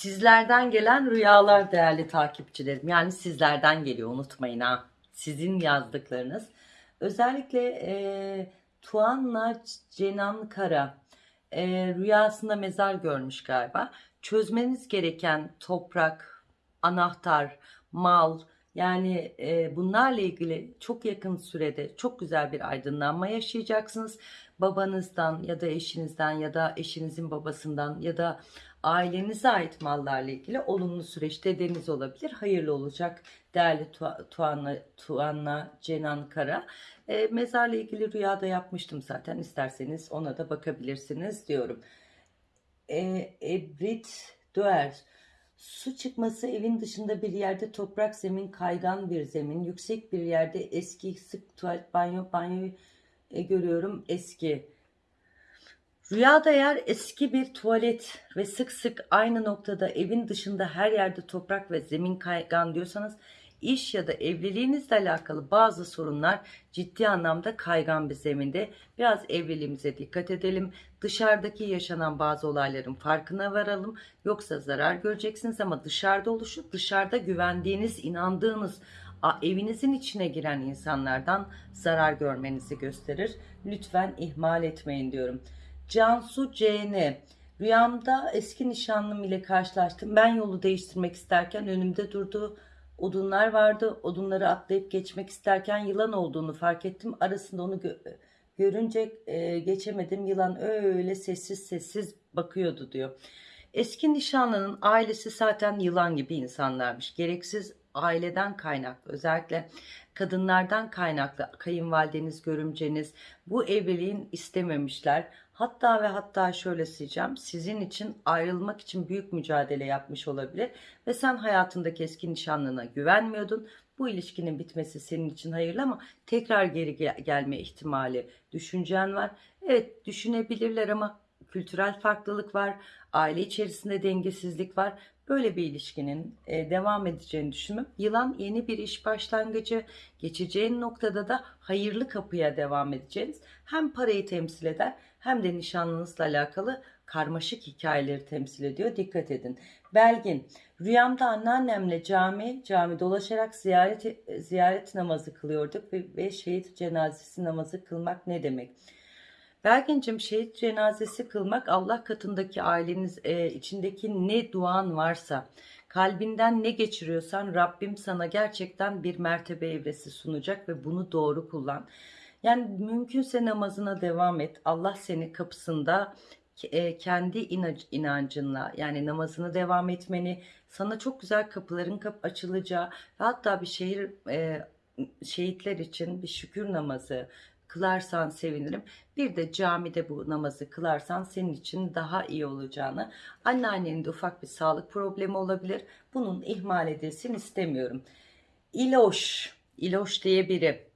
Sizlerden gelen rüyalar değerli takipçilerim. Yani sizlerden geliyor unutmayın ha. Sizin yazdıklarınız. Özellikle e, Tuanla Cenan Kara e, rüyasında mezar görmüş galiba. Çözmeniz gereken toprak, anahtar, mal yani e, bunlarla ilgili çok yakın sürede çok güzel bir aydınlanma yaşayacaksınız. Babanızdan ya da eşinizden ya da eşinizin babasından ya da ailenize ait mallarla ilgili olumlu süreç dedeniz olabilir. Hayırlı olacak değerli Tu- Tuanla, Tuanla Cenan Kara. E, mezarla ilgili rüyada yapmıştım zaten. İsterseniz ona da bakabilirsiniz diyorum. E, Ebrit Döer. Su çıkması evin dışında bir yerde toprak zemin, kaygan bir zemin, yüksek bir yerde eski sık tuvalet, banyo, banyoyu e, görüyorum eski. Rüyada eğer eski bir tuvalet ve sık sık aynı noktada evin dışında her yerde toprak ve zemin kaygan diyorsanız iş ya da evliliğinizle alakalı bazı sorunlar ciddi anlamda kaygan bir zeminde. Biraz evliliğimize dikkat edelim. Dışarıdaki yaşanan bazı olayların farkına varalım. Yoksa zarar göreceksiniz ama dışarıda oluşup dışarıda güvendiğiniz, inandığınız evinizin içine giren insanlardan zarar görmenizi gösterir. Lütfen ihmal etmeyin diyorum. Cansu CN Rüyamda eski nişanlım ile karşılaştım. Ben yolu değiştirmek isterken önümde durdu. Odunlar vardı. Odunları atlayıp geçmek isterken yılan olduğunu fark ettim. Arasında onu gö- görünce e, geçemedim. Yılan öyle sessiz sessiz bakıyordu diyor. Eski nişanlının ailesi zaten yılan gibi insanlarmış. Gereksiz aileden kaynaklı özellikle kadınlardan kaynaklı kayınvalideniz, görümceniz bu evliliğin istememişler. Hatta ve hatta şöyle diyeceğim sizin için ayrılmak için büyük mücadele yapmış olabilir ve sen hayatındaki eski nişanlına güvenmiyordun. Bu ilişkinin bitmesi senin için hayırlı ama tekrar geri gel- gelme ihtimali düşüncen var. Evet düşünebilirler ama kültürel farklılık var, aile içerisinde dengesizlik var. Böyle bir ilişkinin e, devam edeceğini düşünmem. Yılan yeni bir iş başlangıcı, geçeceğin noktada da hayırlı kapıya devam edeceğiniz hem parayı temsil eder hem de nişanlınızla alakalı karmaşık hikayeleri temsil ediyor. Dikkat edin. Belgin, rüyamda anneannemle cami, cami dolaşarak ziyaret ziyaret namazı kılıyorduk ve, ve şehit cenazesi namazı kılmak ne demek? Belgin'cim şehit cenazesi kılmak Allah katındaki aileniz e, içindeki ne duan varsa kalbinden ne geçiriyorsan Rabbim sana gerçekten bir mertebe evresi sunacak ve bunu doğru kullan. Yani mümkünse namazına devam et. Allah seni kapısında e, kendi inancınla yani namazını devam etmeni sana çok güzel kapıların kap açılacağı ve hatta bir şehir e, şehitler için bir şükür namazı kılarsan sevinirim. Bir de camide bu namazı kılarsan senin için daha iyi olacağını. Anneannenin de ufak bir sağlık problemi olabilir. Bunun ihmal edilsin istemiyorum. İloş, İloş diye biri.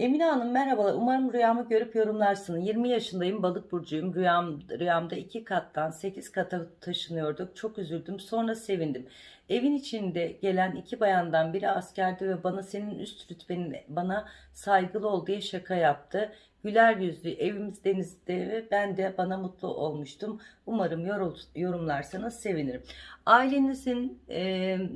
Emine Hanım merhabalar. Umarım rüyamı görüp yorumlarsınız. 20 yaşındayım, balık burcuyum. Rüyam, rüyamda 2 kattan 8 kata taşınıyorduk. Çok üzüldüm. Sonra sevindim. Evin içinde gelen iki bayandan biri askerdi ve bana senin üst rütbenin bana saygılı ol diye şaka yaptı. Güler yüzlü evimiz denizde ve ben de bana mutlu olmuştum. Umarım yorum, yorumlarsanız sevinirim. Ailenizin e,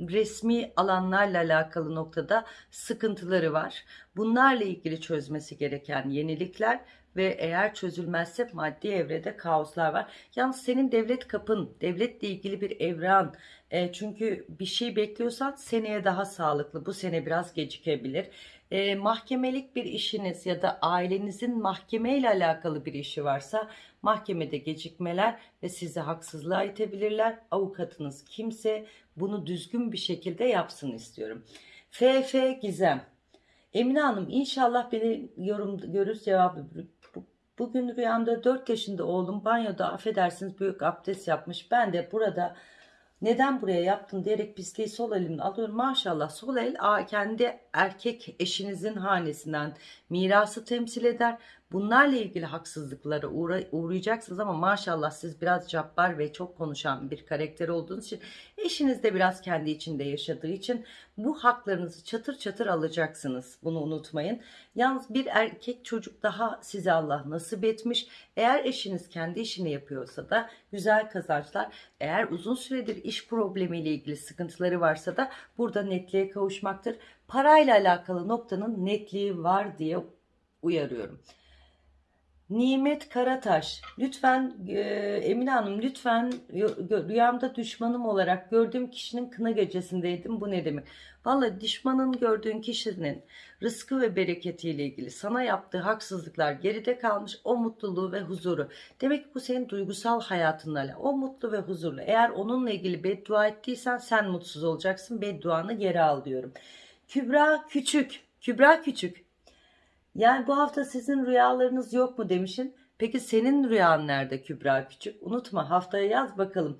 resmi alanlarla alakalı noktada sıkıntıları var. Bunlarla ilgili çözmesi gereken yenilikler ve eğer çözülmezse maddi evrede kaoslar var. Yalnız senin devlet kapın, devletle ilgili bir evran. E, çünkü bir şey bekliyorsan seneye daha sağlıklı. Bu sene biraz gecikebilir. E, mahkemelik bir işiniz ya da ailenizin mahkemeyle alakalı bir işi varsa mahkemede gecikmeler ve sizi haksızlığa itebilirler. Avukatınız kimse bunu düzgün bir şekilde yapsın istiyorum. FF Gizem. Emine Hanım inşallah beni yorum görür cevabı. Bu- Bugün rüyamda 4 yaşında oğlum banyoda affedersiniz büyük abdest yapmış. Ben de burada neden buraya yaptın diyerek pisliği sol elimle alıyorum. Maşallah sol el kendi erkek eşinizin hanesinden mirası temsil eder. Bunlarla ilgili haksızlıklara uğra- uğrayacaksınız ama maşallah siz biraz cabbar ve çok konuşan bir karakter olduğunuz için eşiniz de biraz kendi içinde yaşadığı için bu haklarınızı çatır çatır alacaksınız. Bunu unutmayın. Yalnız bir erkek çocuk daha size Allah nasip etmiş. Eğer eşiniz kendi işini yapıyorsa da güzel kazançlar. Eğer uzun süredir iş problemiyle ilgili sıkıntıları varsa da burada netliğe kavuşmaktır. Parayla alakalı noktanın netliği var diye uyarıyorum. Nimet Karataş, lütfen e, Emine Hanım lütfen rüyamda düşmanım olarak gördüğüm kişinin kına gecesindeydim. Bu ne demek? Vallahi düşmanın gördüğün kişinin rızkı ve bereketiyle ilgili sana yaptığı haksızlıklar geride kalmış o mutluluğu ve huzuru. Demek ki bu senin duygusal hayatınla. O mutlu ve huzurlu. Eğer onunla ilgili beddua ettiysen sen mutsuz olacaksın. Bedduanı geri al diyorum. Kübra Küçük, Kübra Küçük. Yani bu hafta sizin rüyalarınız yok mu demişin. Peki senin rüyan nerede Kübra Küçük? Unutma haftaya yaz bakalım.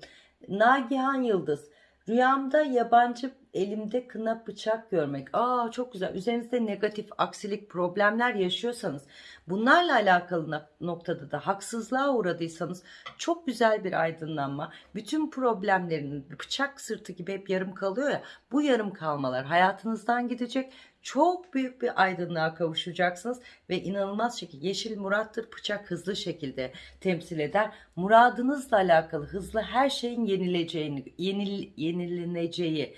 Nagihan Yıldız. Rüyamda yabancı elimde kına bıçak görmek. Aa çok güzel. Üzerinizde negatif, aksilik, problemler yaşıyorsanız bunlarla alakalı noktada da haksızlığa uğradıysanız çok güzel bir aydınlanma. Bütün problemlerin bıçak sırtı gibi hep yarım kalıyor ya. Bu yarım kalmalar hayatınızdan gidecek. Çok büyük bir aydınlığa kavuşacaksınız ve inanılmaz şekilde yeşil murattır bıçak hızlı şekilde temsil eder. Muradınızla alakalı hızlı her şeyin yenileceğini, yenil, yenileneceği,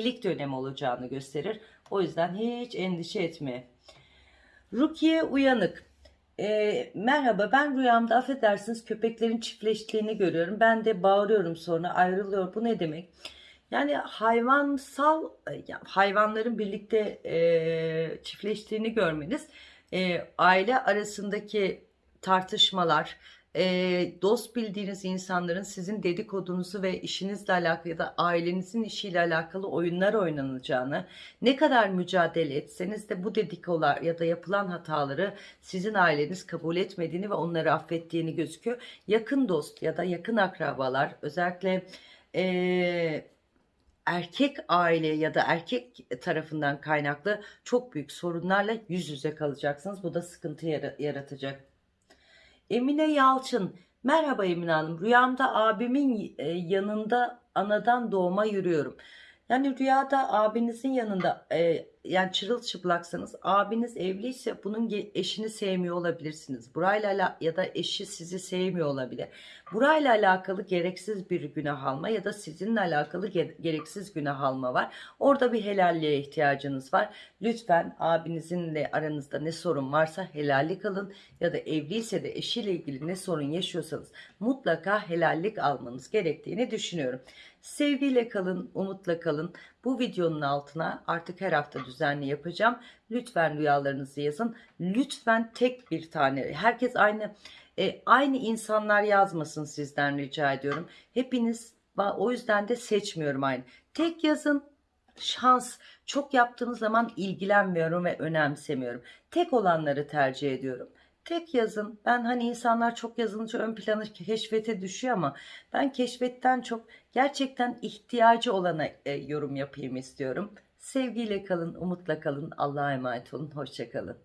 yenilik dönemi olacağını gösterir. O yüzden hiç endişe etme. Rukiye Uyanık. Ee, merhaba ben rüyamda affedersiniz köpeklerin çiftleştiğini görüyorum. Ben de bağırıyorum sonra ayrılıyor. Bu ne demek? Yani hayvansal hayvanların birlikte e, çiftleştiğini görmeniz e, aile arasındaki tartışmalar, e, dost bildiğiniz insanların sizin dedikodunuzu ve işinizle alakalı ya da ailenizin işiyle alakalı oyunlar oynanacağını, ne kadar mücadele etseniz de bu dedikolar ya da yapılan hataları sizin aileniz kabul etmediğini ve onları affettiğini gözüküyor. Yakın dost ya da yakın akrabalar özellikle e, erkek aile ya da erkek tarafından kaynaklı çok büyük sorunlarla yüz yüze kalacaksınız. Bu da sıkıntı yara- yaratacak. Emine Yalçın. Merhaba Emine Hanım. Rüyamda abimin e, yanında anadan doğma yürüyorum. Yani rüyada abinizin yanında e, yani çırılçıplaksanız abiniz evliyse bunun eşini sevmiyor olabilirsiniz. Burayla ya da eşi sizi sevmiyor olabilir. Burayla alakalı gereksiz bir günah alma ya da sizinle alakalı ge- gereksiz günah alma var. Orada bir helalliğe ihtiyacınız var. Lütfen abinizinle aranızda ne sorun varsa helallik alın ya da evliyse de eşiyle ilgili ne sorun yaşıyorsanız mutlaka helallik almanız gerektiğini düşünüyorum. Sevgiyle kalın, umutla kalın. Bu videonun altına artık her hafta düzenli yapacağım. Lütfen rüyalarınızı yazın. Lütfen tek bir tane. Herkes aynı e, aynı insanlar yazmasın sizden rica ediyorum. Hepiniz o yüzden de seçmiyorum aynı. Tek yazın şans. Çok yaptığınız zaman ilgilenmiyorum ve önemsemiyorum. Tek olanları tercih ediyorum. Tek yazın. Ben hani insanlar çok yazılınca ön planı keşfete düşüyor ama ben keşfetten çok gerçekten ihtiyacı olana e, yorum yapayım istiyorum. Sevgiyle kalın, umutla kalın. Allah'a emanet olun. Hoşçakalın.